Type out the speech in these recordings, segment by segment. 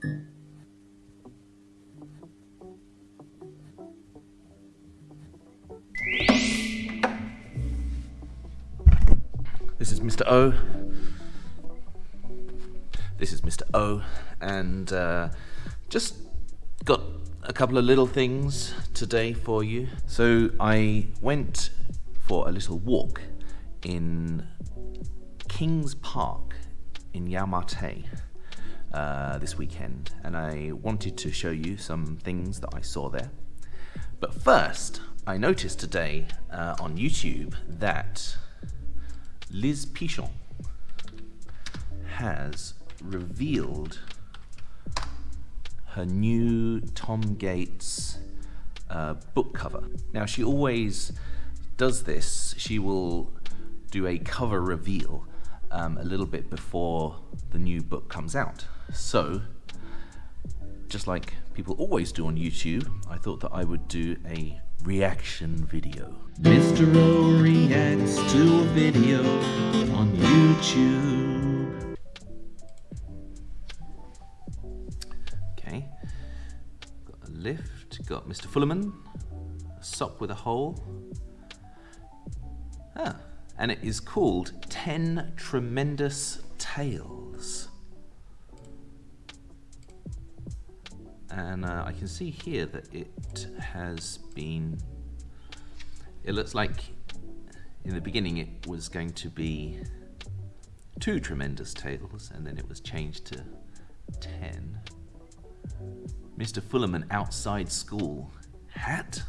This is Mr. O. This is Mr. O, and uh, just got a couple of little things today for you. So I went for a little walk in Kings Park in Yau Ma Tei uh, this weekend, and I wanted to show you some things that I saw there. But first, I noticed today uh, on YouTube that Liz Pichon has revealed her new Tom Gates uh, book cover. Now, she always does this. She will do a cover reveal um, a little bit before the new book comes out. So, just like people always do on YouTube, I thought that I would do a reaction video. Mr. O reacts to a video on YouTube. Okay, got a lift, got Mr. Fullerman, a sock with a hole. Ah, and it is called 10 Tremendous Tales. And uh, I can see here that it has been, it looks like in the beginning it was going to be two tremendous tales and then it was changed to 10. Mr. Fulham Fullerman outside school hat.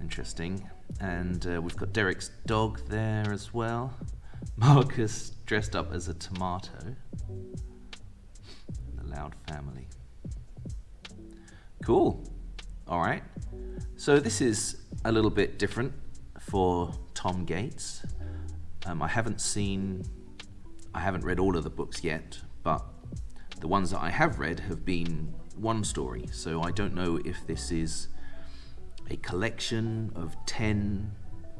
Interesting. And uh, we've got Derek's dog there as well. Marcus dressed up as a tomato. The Loud family. Cool. All right. So this is a little bit different for Tom Gates. Um, I haven't seen, I haven't read all of the books yet, but the ones that I have read have been one story. So I don't know if this is a collection of 10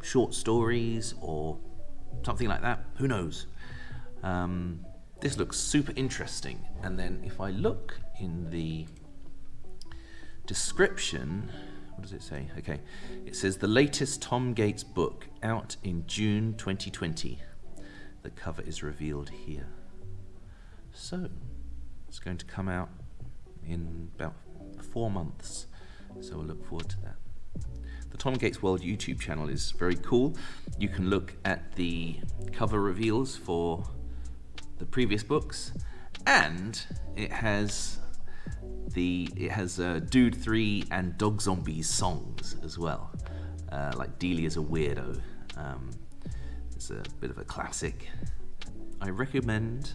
short stories or something like that. Who knows? Um, this looks super interesting. And then if I look in the description, what does it say? Okay, it says the latest Tom Gates book out in June 2020. The cover is revealed here. So, it's going to come out in about four months. So we'll look forward to that. The Tom Gates World YouTube channel is very cool. You can look at the cover reveals for the previous books, and it has the it has uh, Dude 3 and Dog Zombies songs as well. Uh, like Delia's a Weirdo. Um, it's a bit of a classic. I recommend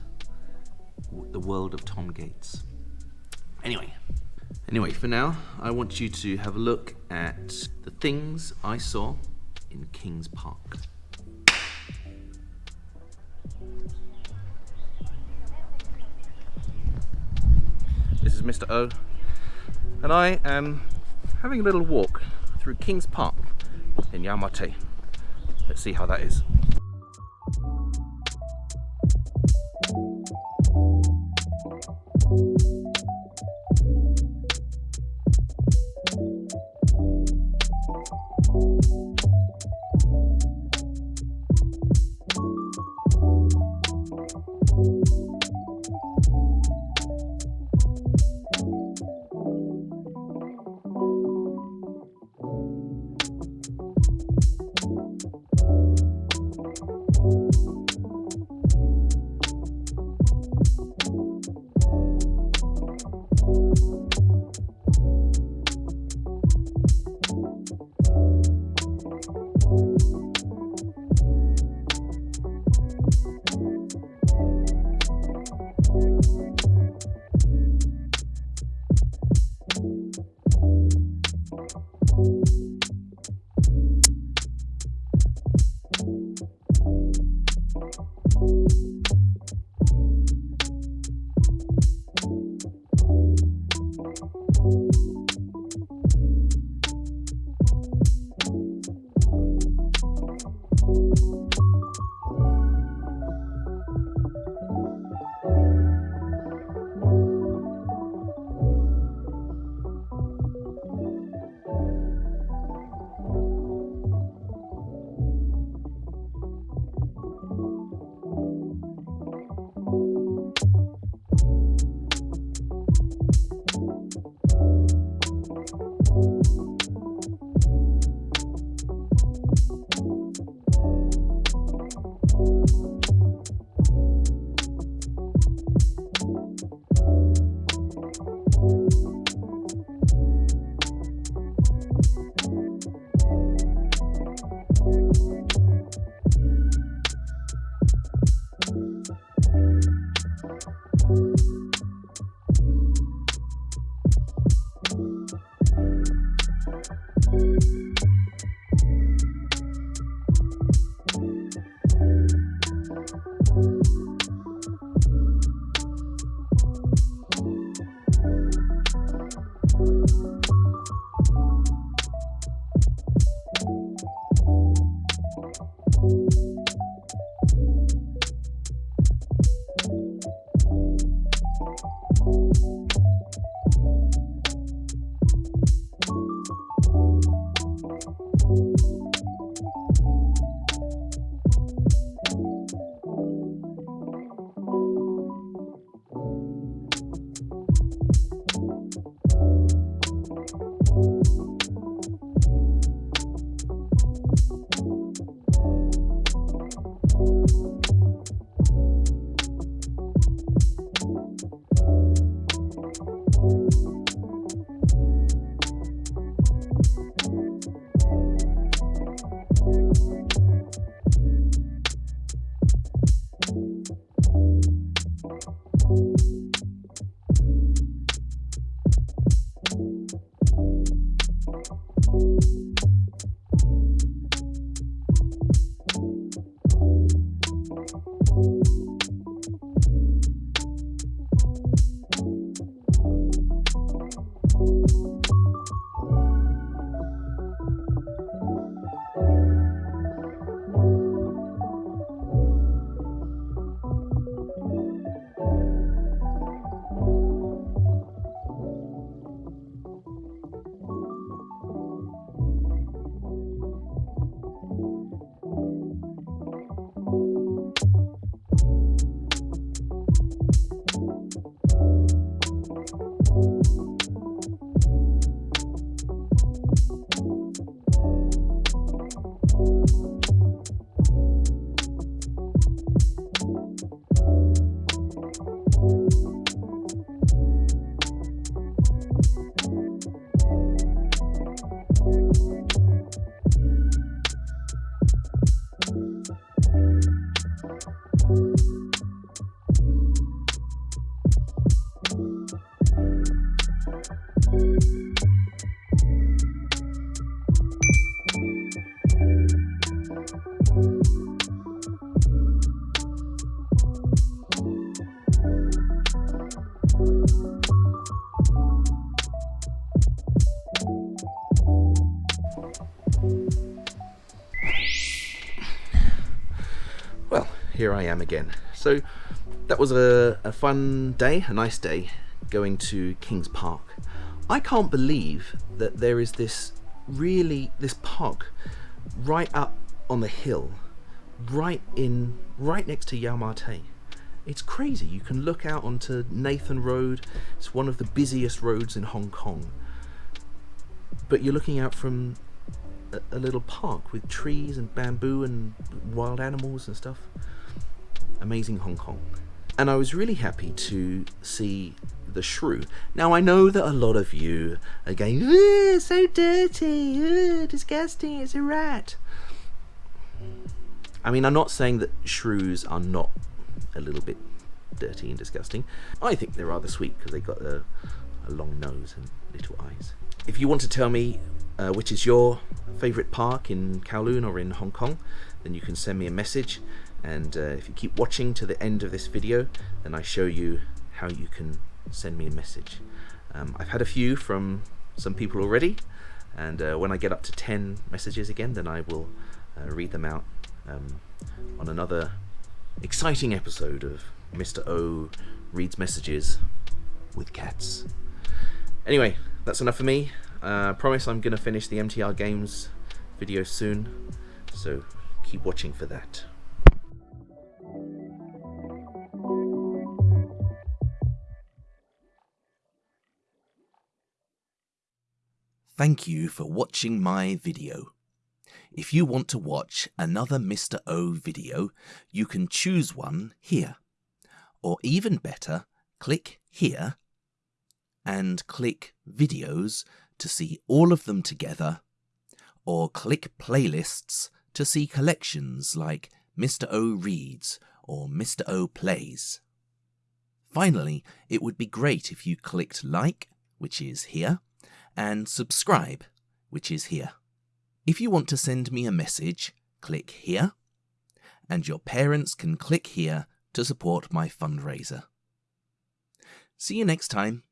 The World of Tom Gates. Anyway, anyway, for now, I want you to have a look at the things I saw in Kings Park. Mr. O, and I am having a little walk through Kings Park in Yau Ma Tei. Let's see how that is. here I am again. So that was a, a, fun day, a nice day, going to King's Park I can't believe that there is this really, this park right up on the hill, right in, right next to Yau Ma Tei. It's crazy. You can look out onto Nathan Road. It's one of the busiest roads in Hong Kong. But you're looking out from a, a little park with trees and bamboo and wild animals and stuff. Amazing Hong Kong. And I was really happy to see the shrew. Now I know that a lot of you are going, "Ugh, so dirty, disgusting, it's a rat. I mean, I'm not saying that shrews are not a little bit dirty and disgusting. I think they're rather sweet because they've got a, a long nose and little eyes. If you want to tell me uh, which is your favourite park in Kowloon or in Hong Kong, then you can send me a message. And uh, if you keep watching to the end of this video, then I show you how you can send me a message. Um, I've had a few from some people already, and uh, when I get up to 10 messages again, then I will uh, read them out um, on another exciting episode of Mr. O Reads Messages with Cats. Anyway, that's enough for me. Uh, promise I'm going to finish the MTR Games video soon, so keep watching for that. Thank you for watching my video. If you want to watch another Mr. O video, you can choose one here. Or even better, click here and click videos to see all of them together, or click playlists to see collections like Mr. O Reads or Mr. O Plays. Finally, it would be great if you clicked like, which is here, and subscribe, which is here. If you want to send me a message, click here, and your parents can click here to support my fundraiser. See you next time.